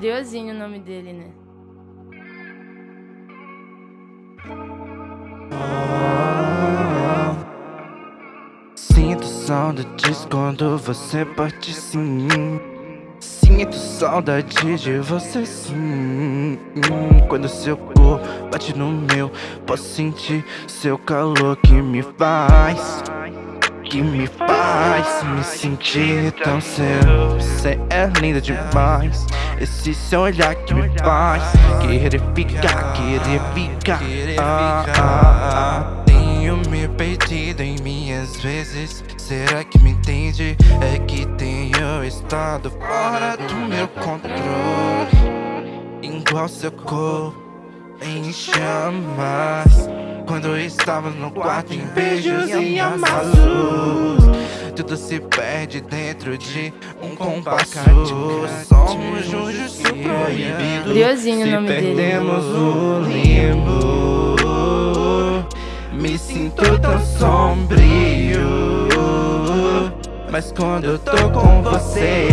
Briozinho o nome dele, né? Sinto saudades quando você bate sim Sinto saudade de você sim Quando seu corpo bate no meu Posso sentir seu calor que me faz Que me faz me sentir tão seu. Você é linda demais. Esse seu olhar que me faz Querer ficar, querer ficar. Ah, ah, ah. Tenho me perdido em minhas vezes. Será que me entende? É que tenho estado fora do meu controle. Igual seu corpo em chamas. Quando estava no quarto em beijos e amassos Tudo se perde dentro de um compasso. Somos juntos proibido Briozinho o nome dele. perdemos o limbo. Me sinto tão sombrio. Mas quando eu tô com você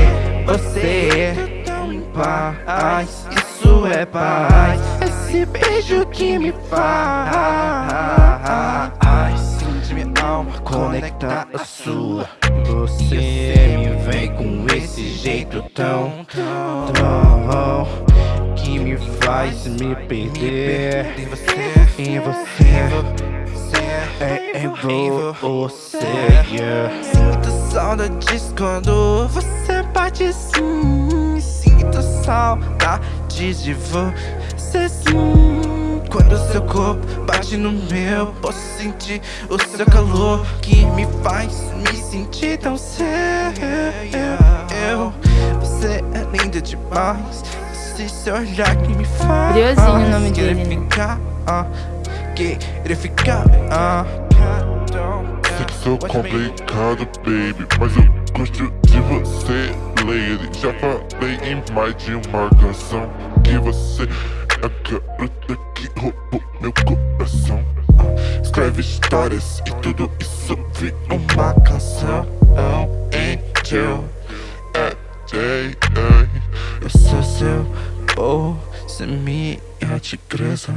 Você tão em paz. Isso é paz Esse beijo que me faz Sente minha alma conectar a sua. Você me vem com esse jeito tão, tão Que me faz me perder. Em você, em você É em você. Sinto saudades quando você bate assim. Sinto saudades de você sim. Quando seu corpo bate no meu Posso sentir o seu calor Que me faz me sentir tão seu Eu, Você é linda demais. Esse seu olhar que me faz Briozinho o nome querer dele, né? ficar, ah, Querer ficar, ah Sou complicado, baby Mas eu gosto de você, Já falei em mais de uma canção Que você é a garota que roubou meu coração. Escreve histórias e tudo isso vira Uma canção, oh, angel É, ei, ei Eu sou seu, oh, você minha tigresa